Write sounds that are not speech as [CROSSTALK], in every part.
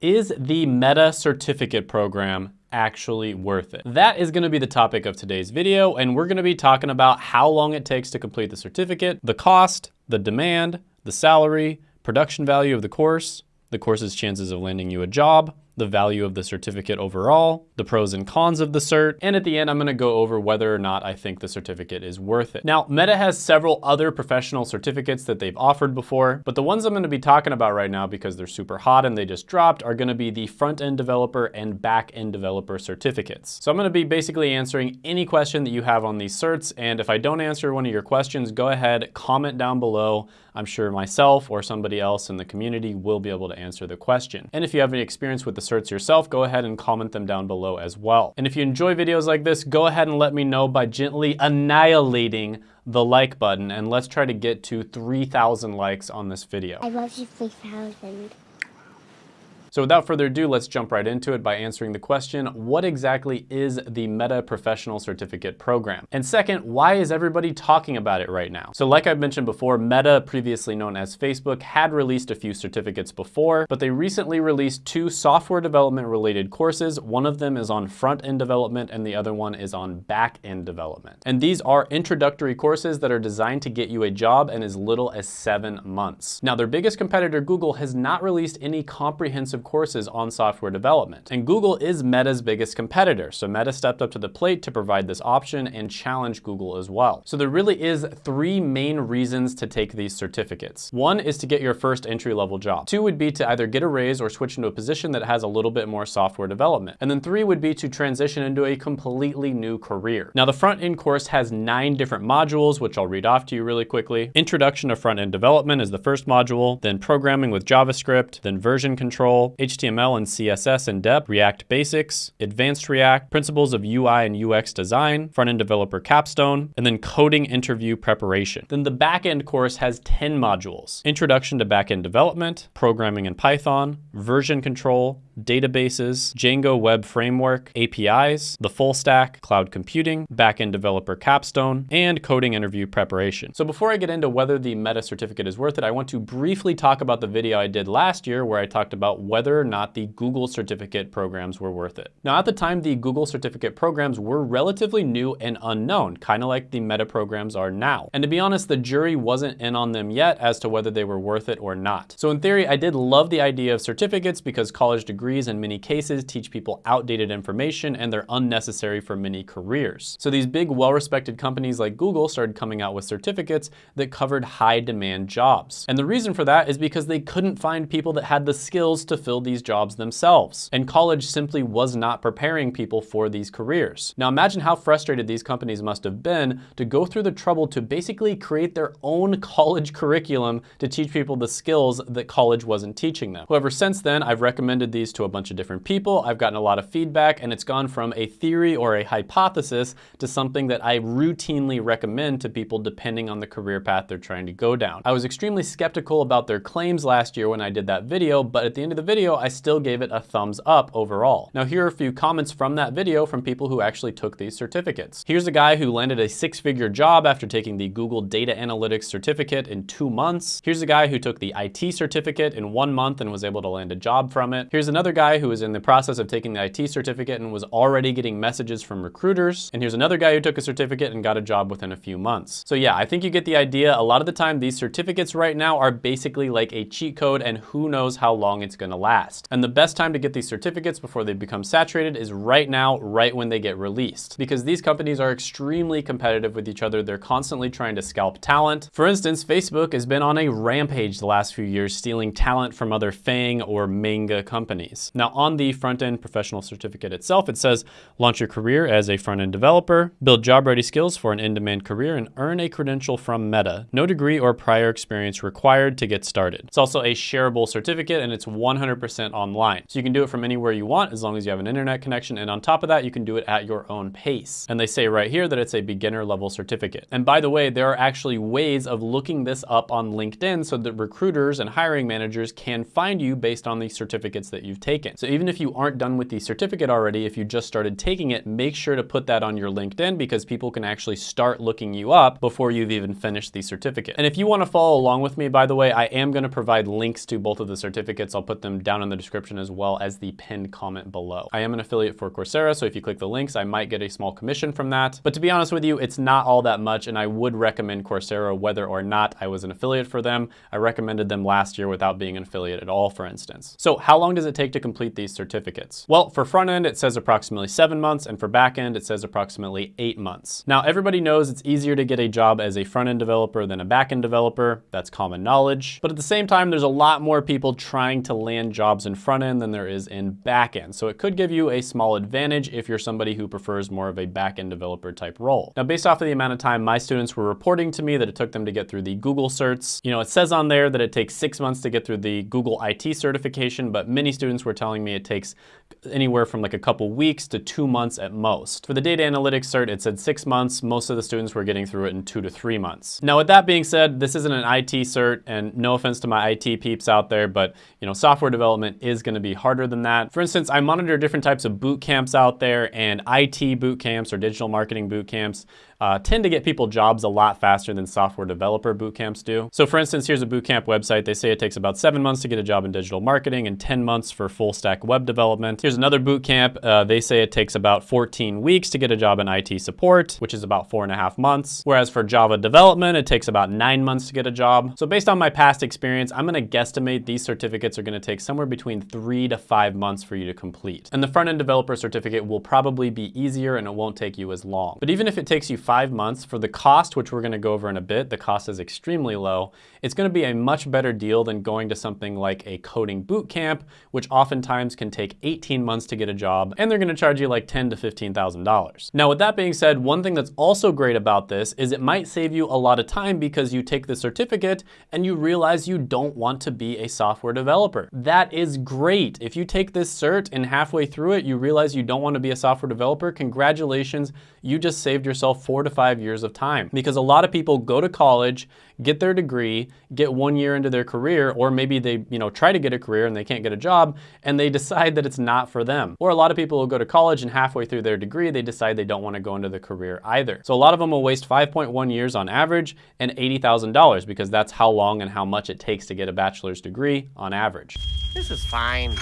Is the Meta Certificate Program actually worth it? That is gonna be the topic of today's video, and we're gonna be talking about how long it takes to complete the certificate, the cost, the demand, the salary, production value of the course, the course's chances of landing you a job, the value of the certificate overall, the pros and cons of the cert, and at the end, I'm gonna go over whether or not I think the certificate is worth it. Now, Meta has several other professional certificates that they've offered before, but the ones I'm gonna be talking about right now because they're super hot and they just dropped are gonna be the front-end developer and back-end developer certificates. So I'm gonna be basically answering any question that you have on these certs, and if I don't answer one of your questions, go ahead, comment down below. I'm sure myself or somebody else in the community will be able to answer the question. And if you have any experience with the certs yourself, go ahead and comment them down below as well. And if you enjoy videos like this, go ahead and let me know by gently annihilating the like button and let's try to get to 3,000 likes on this video. I love you 3,000. So without further ado, let's jump right into it by answering the question, what exactly is the Meta Professional Certificate Program? And second, why is everybody talking about it right now? So like I've mentioned before, Meta, previously known as Facebook, had released a few certificates before, but they recently released two software development related courses. One of them is on front-end development and the other one is on back-end development. And these are introductory courses that are designed to get you a job in as little as seven months. Now, their biggest competitor, Google, has not released any comprehensive courses on software development. And Google is Meta's biggest competitor, so Meta stepped up to the plate to provide this option and challenge Google as well. So there really is three main reasons to take these certificates. One is to get your first entry-level job. Two would be to either get a raise or switch into a position that has a little bit more software development. And then three would be to transition into a completely new career. Now the front-end course has nine different modules, which I'll read off to you really quickly. Introduction to front-end development is the first module, then programming with JavaScript, then version control, HTML and CSS in depth, React basics, advanced React, principles of UI and UX design, front-end developer capstone, and then coding interview preparation. Then the back-end course has 10 modules. Introduction to back-end development, programming in Python, version control, databases, Django Web Framework, APIs, the full stack, cloud computing, backend developer capstone, and coding interview preparation. So before I get into whether the Meta certificate is worth it, I want to briefly talk about the video I did last year where I talked about whether or not the Google certificate programs were worth it. Now at the time, the Google certificate programs were relatively new and unknown, kind of like the Meta programs are now. And to be honest, the jury wasn't in on them yet as to whether they were worth it or not. So in theory, I did love the idea of certificates because college degrees degrees in many cases teach people outdated information and they're unnecessary for many careers. So these big well-respected companies like Google started coming out with certificates that covered high demand jobs. And the reason for that is because they couldn't find people that had the skills to fill these jobs themselves. And college simply was not preparing people for these careers. Now imagine how frustrated these companies must have been to go through the trouble to basically create their own [LAUGHS] college curriculum to teach people the skills that college wasn't teaching them. However, since then, I've recommended these to a bunch of different people. I've gotten a lot of feedback and it's gone from a theory or a hypothesis to something that I routinely recommend to people depending on the career path they're trying to go down. I was extremely skeptical about their claims last year when I did that video, but at the end of the video, I still gave it a thumbs up overall. Now here are a few comments from that video from people who actually took these certificates. Here's a guy who landed a six-figure job after taking the Google Data Analytics certificate in two months. Here's a guy who took the IT certificate in one month and was able to land a job from it. Here's another another guy who was in the process of taking the IT certificate and was already getting messages from recruiters. And here's another guy who took a certificate and got a job within a few months. So yeah, I think you get the idea. A lot of the time, these certificates right now are basically like a cheat code and who knows how long it's gonna last. And the best time to get these certificates before they become saturated is right now, right when they get released. Because these companies are extremely competitive with each other. They're constantly trying to scalp talent. For instance, Facebook has been on a rampage the last few years, stealing talent from other FANG or manga companies. Now on the front-end professional certificate itself, it says launch your career as a front-end developer, build job-ready skills for an in-demand career, and earn a credential from Meta. No degree or prior experience required to get started. It's also a shareable certificate and it's 100% online. So you can do it from anywhere you want as long as you have an internet connection. And on top of that, you can do it at your own pace. And they say right here that it's a beginner level certificate. And by the way, there are actually ways of looking this up on LinkedIn so that recruiters and hiring managers can find you based on the certificates that you've you've taken. So even if you aren't done with the certificate already, if you just started taking it, make sure to put that on your LinkedIn because people can actually start looking you up before you've even finished the certificate. And if you wanna follow along with me, by the way, I am gonna provide links to both of the certificates. I'll put them down in the description as well as the pinned comment below. I am an affiliate for Coursera, so if you click the links, I might get a small commission from that. But to be honest with you, it's not all that much, and I would recommend Coursera whether or not I was an affiliate for them. I recommended them last year without being an affiliate at all, for instance. So how long does it take to complete these certificates? Well, for front end, it says approximately seven months, and for back end, it says approximately eight months. Now, everybody knows it's easier to get a job as a front end developer than a back end developer. That's common knowledge. But at the same time, there's a lot more people trying to land jobs in front end than there is in back end. So it could give you a small advantage if you're somebody who prefers more of a back end developer type role. Now, based off of the amount of time my students were reporting to me that it took them to get through the Google certs, you know, it says on there that it takes six months to get through the Google IT certification, but many students were telling me it takes anywhere from like a couple weeks to two months at most. For the data analytics cert, it said six months. Most of the students were getting through it in two to three months. Now, with that being said, this isn't an IT cert, and no offense to my IT peeps out there, but you know, software development is gonna be harder than that. For instance, I monitor different types of boot camps out there, and IT boot camps or digital marketing boot camps uh, tend to get people jobs a lot faster than software developer boot camps do. So for instance, here's a boot camp website. They say it takes about seven months to get a job in digital marketing and 10 months for full stack web development. Here's another boot camp. Uh, they say it takes about 14 weeks to get a job in IT support, which is about four and a half months. Whereas for Java development, it takes about nine months to get a job. So based on my past experience, I'm gonna guesstimate these certificates are gonna take somewhere between three to five months for you to complete. And the front-end developer certificate will probably be easier and it won't take you as long. But even if it takes you five months for the cost, which we're gonna go over in a bit, the cost is extremely low, it's gonna be a much better deal than going to something like a coding boot camp, which oftentimes can take 18 months to get a job, and they're gonna charge you like ten to $15,000. Now, with that being said, one thing that's also great about this is it might save you a lot of time because you take the certificate and you realize you don't want to be a software developer. That is great. If you take this cert and halfway through it, you realize you don't want to be a software developer, congratulations, you just saved yourself four to five years of time. Because a lot of people go to college, get their degree, get one year into their career, or maybe they you know try to get a career and they can't get a job, and they decide that it's not for them. Or a lot of people will go to college and halfway through their degree, they decide they don't want to go into the career either. So a lot of them will waste 5.1 years on average and $80,000 because that's how long and how much it takes to get a bachelor's degree on average. This is fine.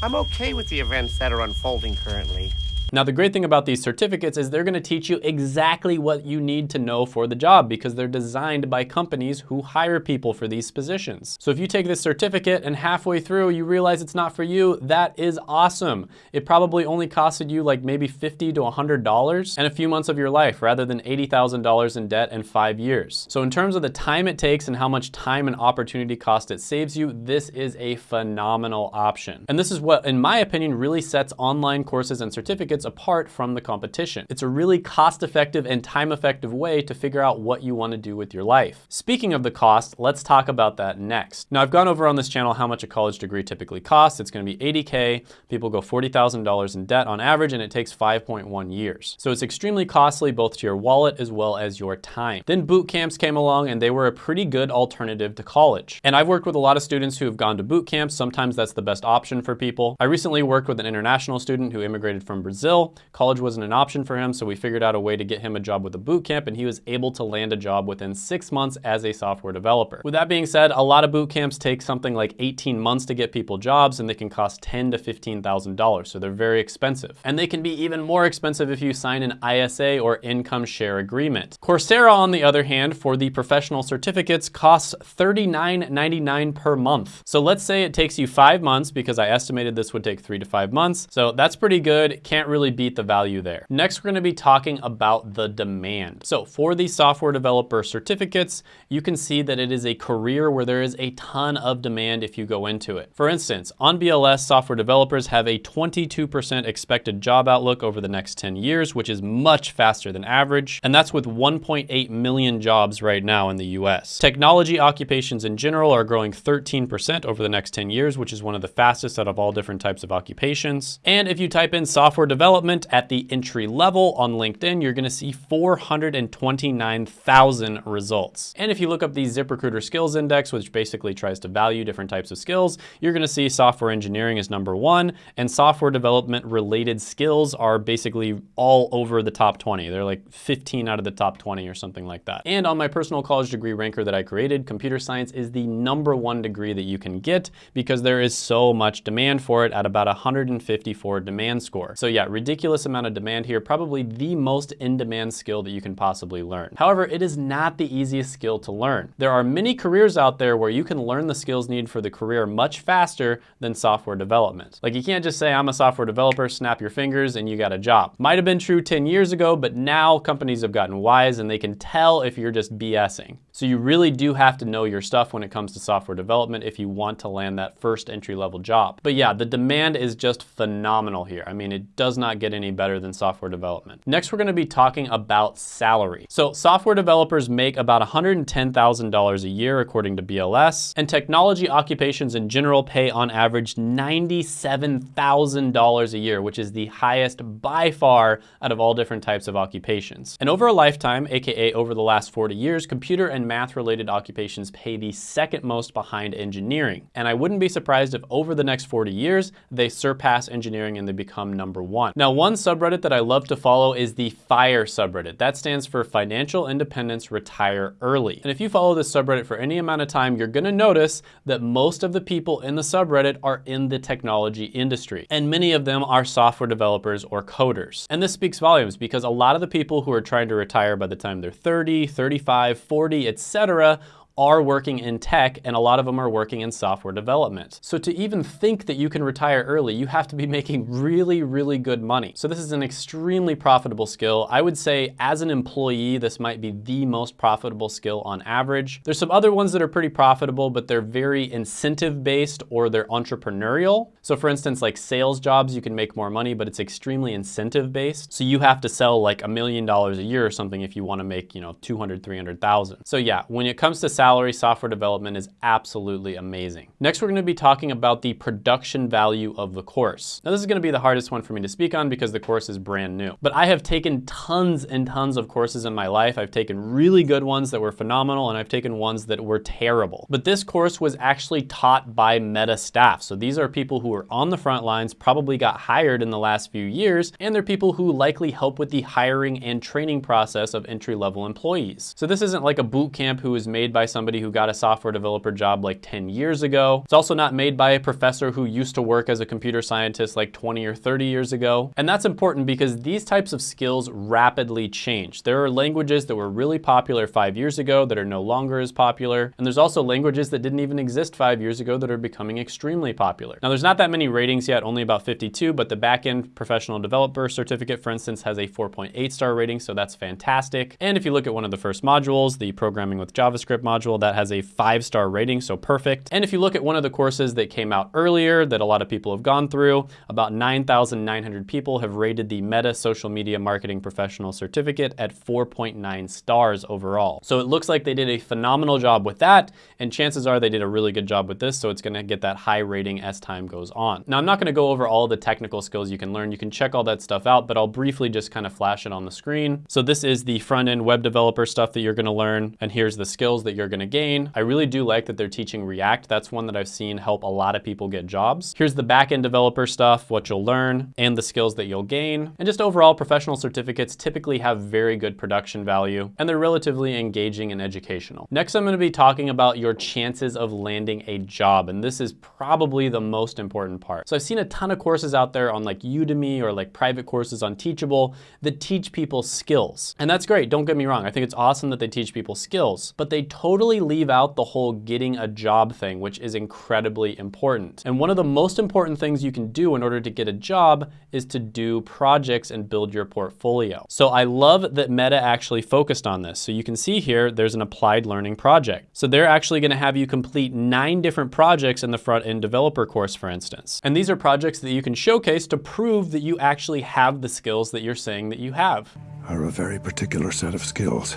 I'm okay with the events that are unfolding currently. Now, the great thing about these certificates is they're gonna teach you exactly what you need to know for the job because they're designed by companies who hire people for these positions. So if you take this certificate and halfway through you realize it's not for you, that is awesome. It probably only costed you like maybe 50 to $100 and a few months of your life rather than $80,000 in debt in five years. So in terms of the time it takes and how much time and opportunity cost it saves you, this is a phenomenal option. And this is what, in my opinion, really sets online courses and certificates apart from the competition. It's a really cost-effective and time-effective way to figure out what you wanna do with your life. Speaking of the cost, let's talk about that next. Now I've gone over on this channel how much a college degree typically costs. It's gonna be 80K, people go $40,000 in debt on average and it takes 5.1 years. So it's extremely costly both to your wallet as well as your time. Then boot camps came along and they were a pretty good alternative to college. And I've worked with a lot of students who have gone to boot camps. Sometimes that's the best option for people. I recently worked with an international student who immigrated from Brazil Brazil. College wasn't an option for him, so we figured out a way to get him a job with a boot camp, and he was able to land a job within six months as a software developer. With that being said, a lot of boot camps take something like 18 months to get people jobs, and they can cost ten to $15,000, so they're very expensive. And they can be even more expensive if you sign an ISA or income share agreement. Coursera, on the other hand, for the professional certificates, costs $39.99 per month. So let's say it takes you five months, because I estimated this would take three to five months. So that's pretty good. Can't really really beat the value there. Next, we're gonna be talking about the demand. So for these software developer certificates, you can see that it is a career where there is a ton of demand if you go into it. For instance, on BLS, software developers have a 22% expected job outlook over the next 10 years, which is much faster than average. And that's with 1.8 million jobs right now in the US. Technology occupations in general are growing 13% over the next 10 years, which is one of the fastest out of all different types of occupations. And if you type in software development, development at the entry level on LinkedIn, you're gonna see 429,000 results. And if you look up the ZipRecruiter Skills Index, which basically tries to value different types of skills, you're gonna see software engineering is number one, and software development related skills are basically all over the top 20. They're like 15 out of the top 20 or something like that. And on my personal college degree ranker that I created, computer science is the number one degree that you can get because there is so much demand for it at about 154 demand score. So yeah, ridiculous amount of demand here, probably the most in-demand skill that you can possibly learn. However, it is not the easiest skill to learn. There are many careers out there where you can learn the skills needed for the career much faster than software development. Like you can't just say, I'm a software developer, snap your fingers and you got a job. Might have been true 10 years ago, but now companies have gotten wise and they can tell if you're just BSing. So you really do have to know your stuff when it comes to software development if you want to land that first entry level job. But yeah, the demand is just phenomenal here. I mean, it does not get any better than software development. Next, we're gonna be talking about salary. So software developers make about $110,000 a year according to BLS, and technology occupations in general pay on average $97,000 a year, which is the highest by far out of all different types of occupations. And over a lifetime, AKA over the last 40 years, computer and math related occupations pay the second most behind engineering. And I wouldn't be surprised if over the next 40 years, they surpass engineering and they become number one. Now, one subreddit that I love to follow is the FIRE subreddit. That stands for Financial Independence Retire Early. And if you follow this subreddit for any amount of time, you're gonna notice that most of the people in the subreddit are in the technology industry. And many of them are software developers or coders. And this speaks volumes because a lot of the people who are trying to retire by the time they're 30, 35, 40, etc are working in tech and a lot of them are working in software development. So to even think that you can retire early, you have to be [LAUGHS] making really, really good money. So this is an extremely profitable skill. I would say as an employee, this might be the most profitable skill on average. There's some other ones that are pretty profitable, but they're very incentive based or they're entrepreneurial. So for instance, like sales jobs, you can make more money, but it's extremely incentive based. So you have to sell like a million dollars a year or something if you wanna make, you know, 200, 300,000. So yeah, when it comes to salary, salary software development is absolutely amazing. Next, we're gonna be talking about the production value of the course. Now, this is gonna be the hardest one for me to speak on because the course is brand new. But I have taken tons and tons of courses in my life. I've taken really good ones that were phenomenal, and I've taken ones that were terrible. But this course was actually taught by Meta staff. So these are people who are on the front lines, probably got hired in the last few years, and they're people who likely help with the hiring and training process of entry-level employees. So this isn't like a boot camp who is made by somebody who got a software developer job like 10 years ago. It's also not made by a professor who used to work as a computer scientist like 20 or 30 years ago. And that's important because these types of skills rapidly change. There are languages that were really popular five years ago that are no longer as popular. And there's also languages that didn't even exist five years ago that are becoming extremely popular. Now there's not that many ratings yet, only about 52, but the backend professional developer certificate, for instance, has a 4.8 star rating, so that's fantastic. And if you look at one of the first modules, the programming with JavaScript module, that has a five star rating, so perfect. And if you look at one of the courses that came out earlier that a lot of people have gone through, about 9,900 people have rated the Meta Social Media Marketing Professional Certificate at 4.9 stars overall. So it looks like they did a phenomenal job with that, and chances are they did a really good job with this, so it's gonna get that high rating as time goes on. Now, I'm not gonna go over all the technical skills you can learn. You can check all that stuff out, but I'll briefly just kind of flash it on the screen. So this is the front-end web developer stuff that you're gonna learn, and here's the skills that you're gonna gain. I really do like that they're teaching React. That's one that I've seen help a lot of people get jobs. Here's the backend developer stuff, what you'll learn, and the skills that you'll gain. And just overall, professional certificates typically have very good production value, and they're relatively engaging and educational. Next, I'm gonna be talking about your chances of landing a job, and this is probably the most important part. So I've seen a ton of courses out there on like Udemy or like private courses on Teachable that teach people skills. And that's great, don't get me wrong. I think it's awesome that they teach people skills, but they totally leave leave out the whole getting a job thing, which is incredibly important. And one of the most important things you can do in order to get a job is to do projects and build your portfolio. So I love that Meta actually focused on this. So you can see here, there's an applied learning project. So they're actually gonna have you complete nine different projects in the front-end developer course, for instance. And these are projects that you can showcase to prove that you actually have the skills that you're saying that you have. Are a very particular set of skills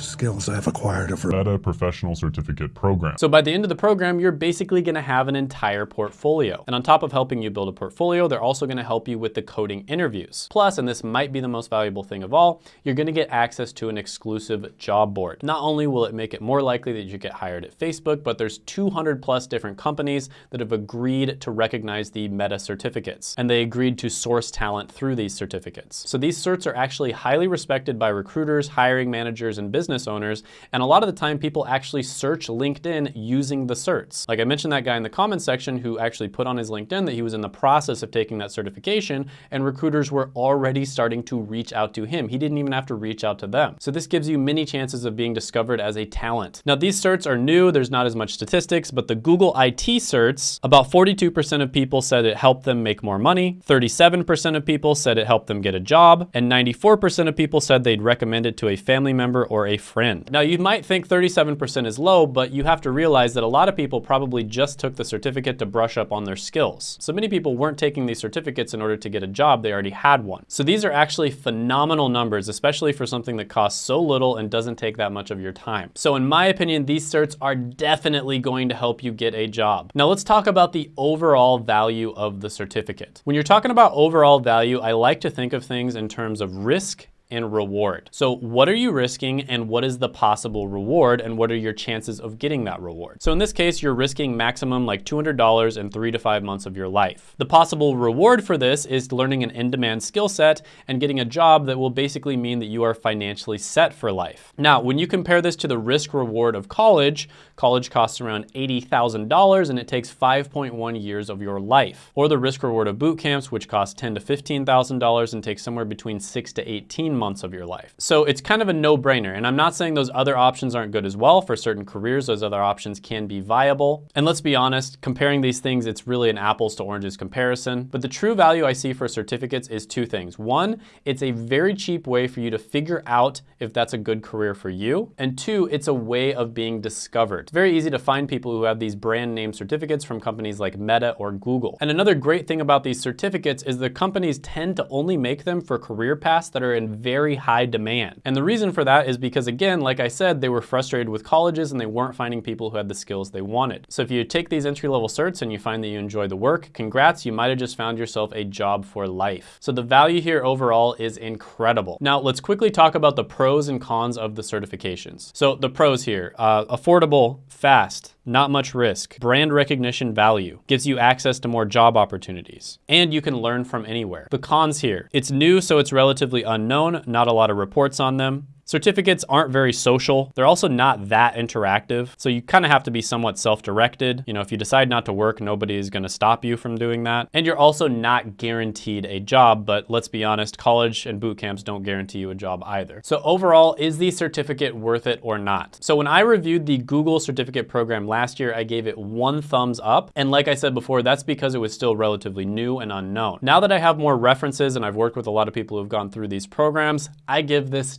skills I've acquired over Meta Professional Certificate Program. So by the end of the program, you're basically gonna have an entire portfolio. And on top of helping you build a portfolio, they're also gonna help you with the coding interviews. Plus, and this might be the most valuable thing of all, you're gonna get access to an exclusive job board. Not only will it make it more likely that you get hired at Facebook, but there's 200 plus different companies that have agreed to recognize the Meta certificates. And they agreed to source talent through these certificates. So these certs are actually highly respected by recruiters, hiring managers, and business owners. And a lot of the time people actually search LinkedIn using the certs. Like I mentioned that guy in the comments section who actually put on his LinkedIn that he was in the process of taking that certification and recruiters were already starting to reach out to him. He didn't even have to reach out to them. So this gives you many chances of being discovered as a talent. Now these certs are new, there's not as much statistics, but the Google IT certs, about 42% of people said it helped them make more money, 37% of people said it helped them get a job, and 94% of people said they'd recommend it to a family member or a friend. Now you might think 37% is low, but you have to realize that a lot of people probably just took the certificate to brush up on their skills. So many people weren't taking these certificates in order to get a job, they already had one. So these are actually phenomenal numbers, especially for something that costs so little and doesn't take that much of your time. So in my opinion, these certs are definitely going to help you get a job. Now let's talk about the overall value of the certificate. When you're talking about overall value, I like to think of things in terms of risk and reward. So what are you risking and what is the possible reward and what are your chances of getting that reward? So in this case, you're risking maximum like $200 in three to five months of your life. The possible reward for this is learning an in-demand skill set and getting a job that will basically mean that you are financially set for life. Now, when you compare this to the risk reward of college, college costs around $80,000 and it takes 5.1 years of your life. Or the risk reward of boot camps, which cost 10 to $15,000 and takes somewhere between six to 18 months of your life. So it's kind of a no-brainer. And I'm not saying those other options aren't good as well. For certain careers, those other options can be viable. And let's be honest, comparing these things, it's really an apples to oranges comparison. But the true value I see for certificates is two things. One, it's a very cheap way for you to figure out if that's a good career for you. And two, it's a way of being discovered. It's very easy to find people who have these brand name certificates from companies like Meta or Google. And another great thing about these certificates is the companies tend to only make them for career paths that are in very high demand. And the reason for that is because again, like I said, they were frustrated with colleges and they weren't finding people who had the skills they wanted. So if you take these entry-level certs and you find that you enjoy the work, congrats, you might have just found yourself a job for life. So the value here overall is incredible. Now let's quickly talk about the pros and cons of the certifications. So the pros here, uh, affordable, fast, not much risk, brand recognition value, gives you access to more job opportunities, and you can learn from anywhere. The cons here, it's new so it's relatively unknown, not a lot of reports on them. Certificates aren't very social. They're also not that interactive. So you kind of have to be somewhat self-directed. You know, if you decide not to work, nobody is going to stop you from doing that. And you're also not guaranteed a job, but let's be honest, college and boot camps don't guarantee you a job either. So overall, is the certificate worth it or not? So when I reviewed the Google certificate program last year, I gave it one thumbs up. And like I said before, that's because it was still relatively new and unknown. Now that I have more references and I've worked with a lot of people who've gone through these programs, I give this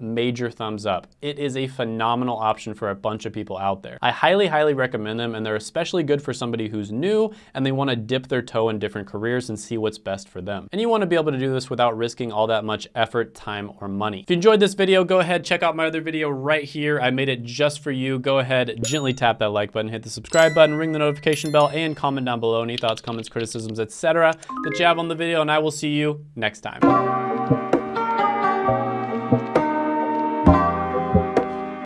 major thumbs up. It is a phenomenal option for a bunch of people out there. I highly, highly recommend them and they're especially good for somebody who's new and they wanna dip their toe in different careers and see what's best for them. And you wanna be able to do this without risking all that much effort, time, or money. If you enjoyed this video, go ahead, check out my other video right here. I made it just for you. Go ahead, gently tap that like button, hit the subscribe button, ring the notification bell, and comment down below any thoughts, comments, criticisms, etc. that you have on the video, and I will see you next time.